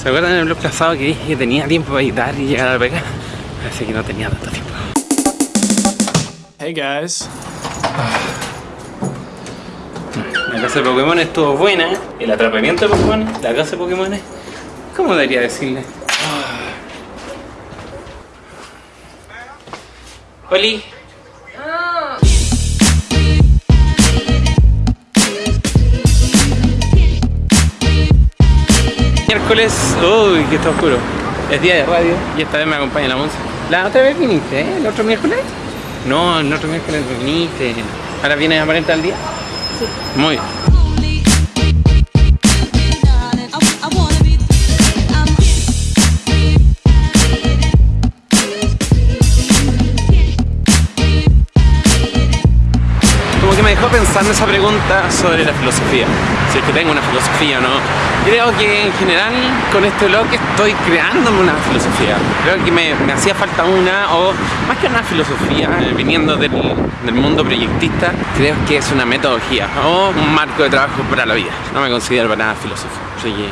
¿Se acuerdan del blog pasado que dije que tenía tiempo para editar y llegar a la pega? Parece que no tenía tanto tiempo. Hey guys. La casa de Pokémon estuvo buena. El atrapamiento de Pokémon, la casa de Pokémon. ¿Cómo debería decirle? Oli. Miércoles, uy, que está oscuro. Es día de radio y esta vez me acompaña la música. La otra vez viniste, ¿eh? ¿El otro miércoles? No, el otro miércoles viniste. ¿Ahora vienes a aparentar el día? Sí. Muy bien. Como que me dejó pensando esa pregunta sobre la filosofía. Si es que tengo una filosofía o no. Creo que en general con este blog estoy creándome una filosofía. Creo que me, hacía falta una, o más que una filosofía, eh, viniendo del, del mundo proyectista, creo que es una metodología o un marco de trabajo para la vida. No me considero para nada filósofo. Así que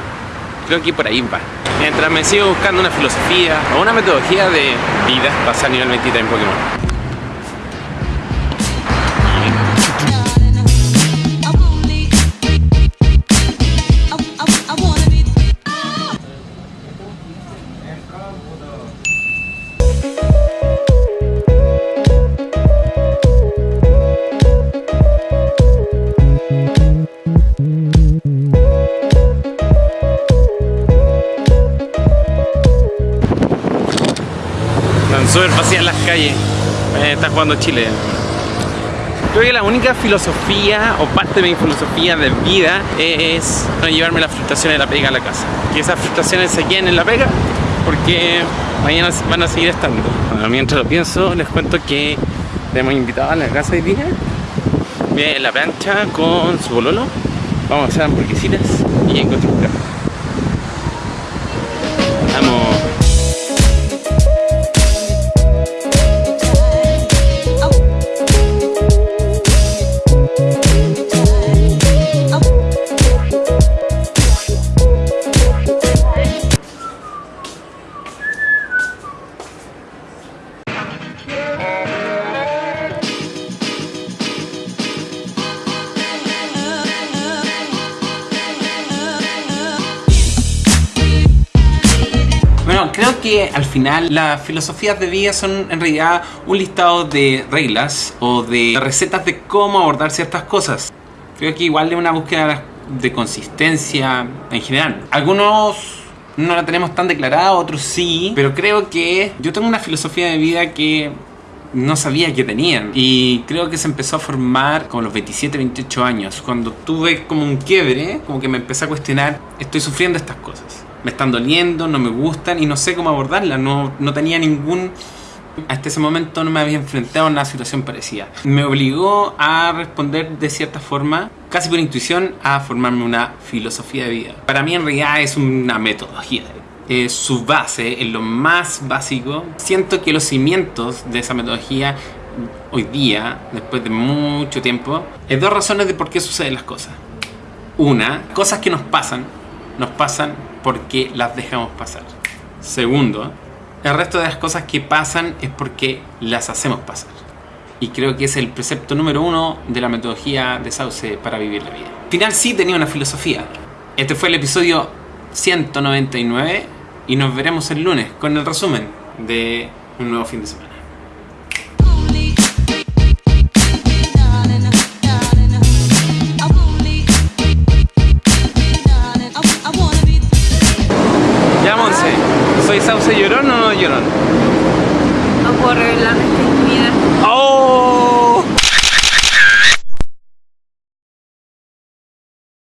creo que por ahí va. Mientras me sigo buscando una filosofía o una metodología de vida, pasar a nivel 23 en Pokémon. Están súper vacías las calles. Eh, está jugando Chile. Creo que la única filosofía o parte de mi filosofía de vida es no llevarme las frustraciones de la pega a la casa. Que esas frustraciones se queden en la pega porque mañana van a seguir estando. Bueno, mientras lo pienso, les cuento que tenemos invitado a la casa de día. Viene la plancha con su bololo. Vamos a hacer hamburguesitas y encontrar un carro. Vamos. Bueno, creo que al final las filosofías de vida son en realidad un listado de reglas o de recetas de cómo abordar ciertas cosas. Creo que igual de una búsqueda de consistencia en general. Algunos no la tenemos tan declarada, otros sí, pero creo que yo tengo una filosofía de vida que no sabía que tenían y creo que se empezó a formar con los 27, 28 años cuando tuve como un quiebre, como que me empecé a cuestionar estoy sufriendo estas cosas me están doliendo, no me gustan y no sé cómo abordarlas, no, no tenía ningún... Hasta ese momento no me había enfrentado a una situación parecida. Me obligó a responder de cierta forma, casi por intuición, a formarme una filosofía de vida. Para mí en realidad es una metodología. Es su base, es lo más básico. Siento que los cimientos de esa metodología hoy día, después de mucho tiempo, hay dos razones de por qué suceden las cosas. Una, cosas que nos pasan, nos pasan porque las dejamos pasar. Segundo, el resto de las cosas que pasan es porque las hacemos pasar. Y creo que es el precepto número uno de la metodología de Sauce para vivir la vida. Al final sí tenía una filosofía. Este fue el episodio 199 y nos veremos el lunes con el resumen de un nuevo fin de semana.